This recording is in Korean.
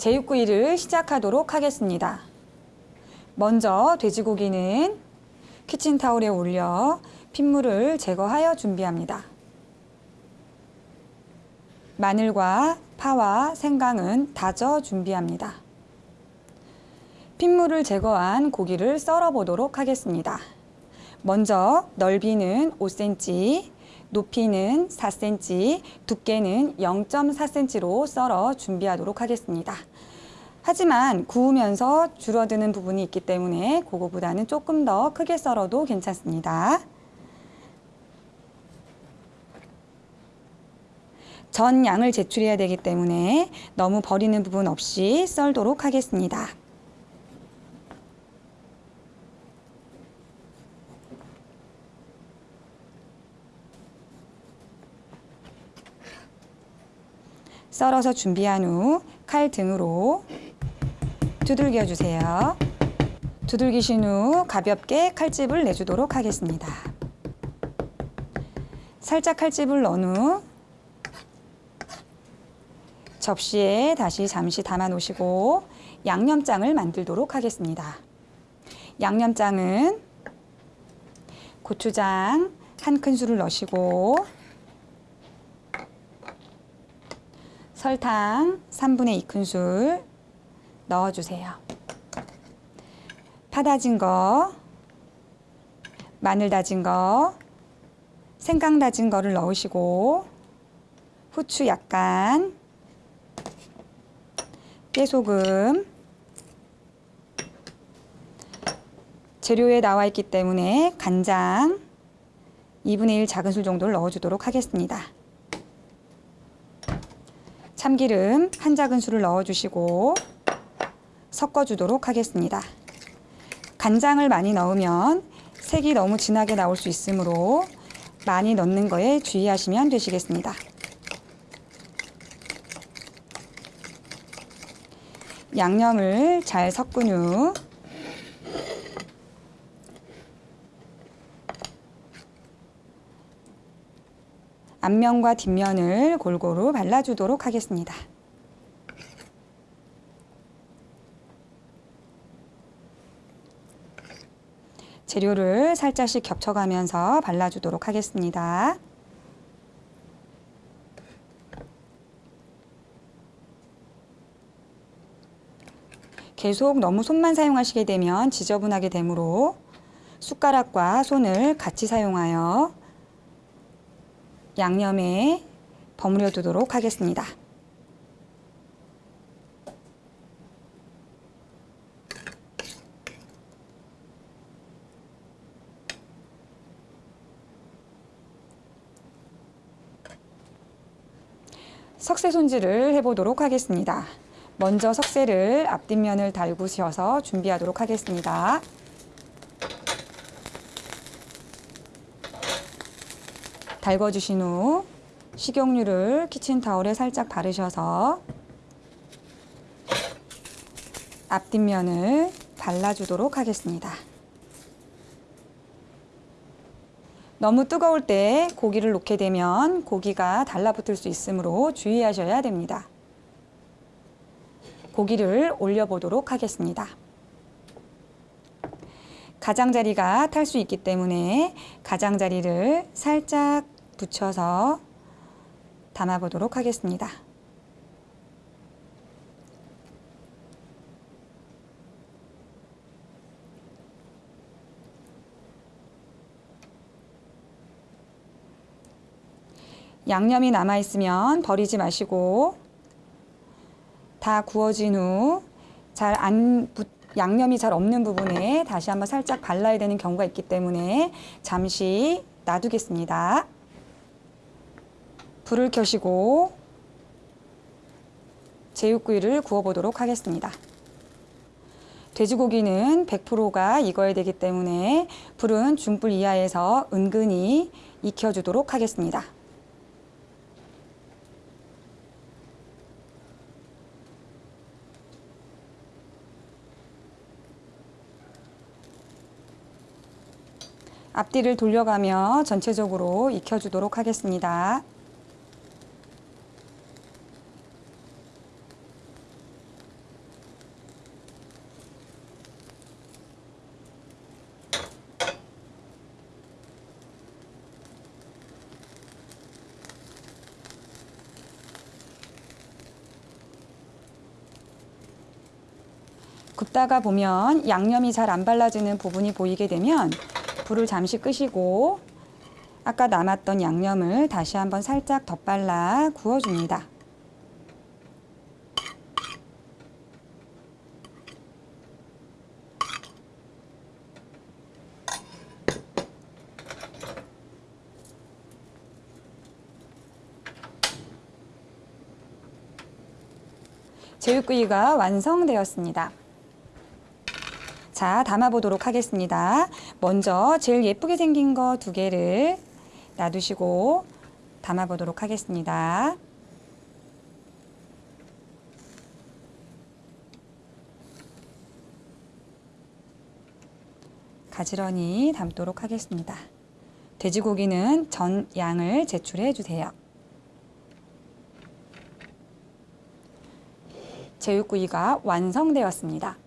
제육구 이를 시작하도록 하겠습니다. 먼저 돼지고기는 키친타올에 올려 핏물을 제거하여 준비합니다. 마늘과 파와 생강은 다져 준비합니다. 핏물을 제거한 고기를 썰어 보도록 하겠습니다. 먼저 넓이는 5cm, 높이는 4cm, 두께는 0.4cm로 썰어 준비하도록 하겠습니다. 하지만 구우면서 줄어드는 부분이 있기 때문에 그거보다는 조금 더 크게 썰어도 괜찮습니다. 전 양을 제출해야 되기 때문에 너무 버리는 부분 없이 썰도록 하겠습니다. 썰어서 준비한 후 칼 등으로 두들겨 주세요. 두들기신 후 가볍게 칼집을 내주도록 하겠습니다. 살짝 칼집을 넣은 후 접시에 다시 잠시 담아 놓으시고 양념장을 만들도록 하겠습니다. 양념장은 고추장 한 큰술을 넣으시고 설탕 3분의 2큰술 넣어주세요. 파 다진 거, 마늘 다진 거, 생강 다진 거를 넣으시고 후추 약간, 깨소금, 재료에 나와 있기 때문에 간장 2분의 1 작은 술 정도를 넣어주도록 하겠습니다. 참기름 한 작은술을 넣어주시고 섞어주도록 하겠습니다. 간장을 많이 넣으면 색이 너무 진하게 나올 수 있으므로 많이 넣는 거에 주의하시면 되시겠습니다. 양념을 잘 섞은 후 앞면과 뒷면을 골고루 발라주도록 하겠습니다. 재료를 살짝씩 겹쳐가면서 발라주도록 하겠습니다. 계속 너무 손만 사용하시게 되면 지저분하게 되므로 숟가락과 손을 같이 사용하여 양념에 버무려 두도록 하겠습니다. 석쇠 손질을 해보도록 하겠습니다. 먼저 석쇠를 앞뒷면을 달구셔서 준비하도록 하겠습니다. 달궈주신 후 식용유를 키친타올에 살짝 바르셔서 앞뒷면을 발라주도록 하겠습니다. 너무 뜨거울 때 고기를 놓게 되면 고기가 달라붙을 수 있으므로 주의하셔야 됩니다. 고기를 올려보도록 하겠습니다. 가장자리가 탈 수 있기 때문에 가장자리를 살짝 붙여서 담아보도록 하겠습니다. 양념이 남아있으면 버리지 마시고 다 구워진 후 잘 안 양념이 잘 없는 부분에 다시 한번 살짝 발라야 되는 경우가 있기 때문에 잠시 놔두겠습니다. 불을 켜시고 제육구이를 구워보도록 하겠습니다. 돼지고기는 100%가 익어야 되기 때문에 불은 중불 이하에서 은근히 익혀주도록 하겠습니다. 앞뒤를 돌려가며 전체적으로 익혀주도록 하겠습니다. 굽다가 보면 양념이 잘 안 발라지는 부분이 보이게 되면 불을 잠시 끄시고 아까 남았던 양념을 다시 한번 살짝 덧발라 구워줍니다. 제육구이가 완성되었습니다. 자, 담아보도록 하겠습니다. 먼저 제일 예쁘게 생긴 거 두 개를 놔두시고 담아보도록 하겠습니다. 가지런히 담도록 하겠습니다. 돼지고기는 전 양을 제출해 주세요. 제육구이가 완성되었습니다.